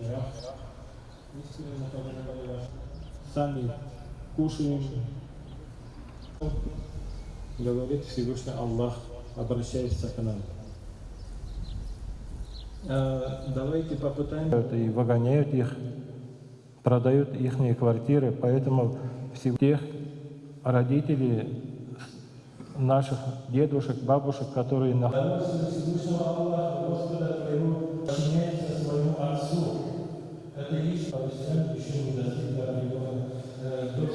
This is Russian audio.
мирах. Истинно говоря, сами кушаем, говорит Всевышний Аллах, обращаясь к нам. Э, Давайте попытаемся. И выгоняют их, продают их квартиры, поэтому все тех родителей наших дедушек, бабушек, которые находятся çalışacak, düşünmesi tabii